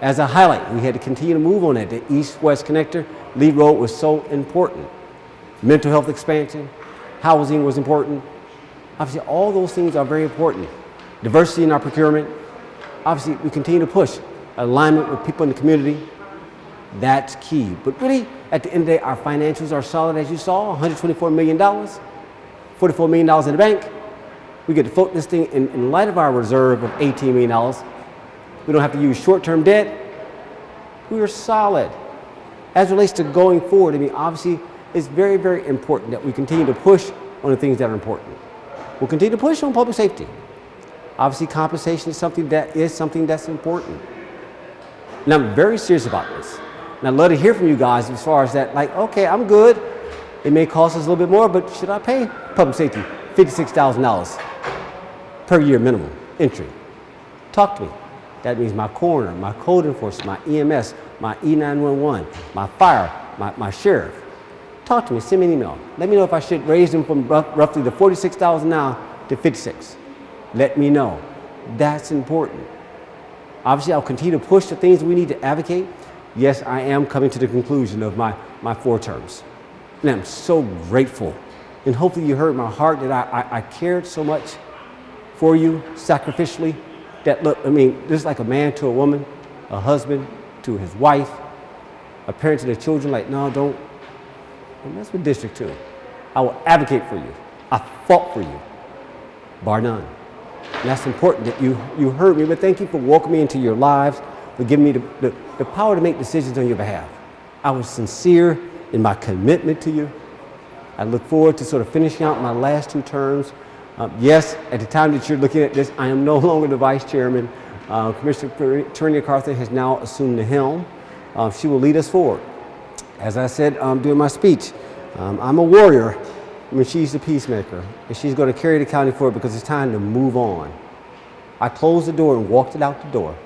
As a highlight, we had to continue to move on that. The east-west connector, Lee Road was so important. Mental health expansion, housing was important. Obviously, all those things are very important. Diversity in our procurement. Obviously, we continue to push alignment with people in the community. That's key. But really, at the end of the day, our financials are solid, as you saw, $124 million, $44 million in the bank. We get to float this thing in, in light of our reserve of $18 million. We don't have to use short-term debt. We are solid. As relates to going forward, I mean, obviously, it's very, very important that we continue to push on the things that are important. We'll continue to push on public safety. Obviously, compensation is something that is something that's important. And I'm very serious about this. And I'd love to hear from you guys as far as that, like, okay, I'm good. It may cost us a little bit more, but should I pay public safety $56,000 per year minimum entry? Talk to me. That means my coroner, my code enforcement, my EMS, my E911, my fire, my, my sheriff. Talk to me, send me an email. Let me know if I should raise them from roughly the 46,000 now to 56. Let me know. That's important. Obviously, I'll continue to push the things we need to advocate. Yes, I am coming to the conclusion of my, my four terms. And I'm so grateful. And hopefully you heard my heart that I, I, I cared so much for you sacrificially that look, I mean, just like a man to a woman, a husband to his wife, a parent to their children, like, no, don't, don't mess with District 2. I will advocate for you. I fought for you, bar none. And that's important that you, you heard me, but thank you for welcoming me into your lives, for giving me the, the, the power to make decisions on your behalf. I was sincere in my commitment to you. I look forward to sort of finishing out my last two terms. Um, yes, at the time that you're looking at this, I am no longer the vice chairman. Uh, Commissioner Trinity Carthen has now assumed the helm. Uh, she will lead us forward. As I said um, during my speech, um, I'm a warrior when she's the peacemaker, and she's going to carry the county forward because it's time to move on. I closed the door and walked it out the door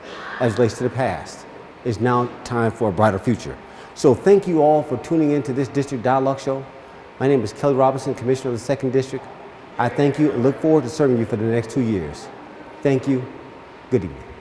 as relates to the past. It's now time for a brighter future. So thank you all for tuning in to this District Dialogue Show. My name is Kelly Robinson, Commissioner of the Second District. I thank you and look forward to serving you for the next two years. Thank you. Good evening.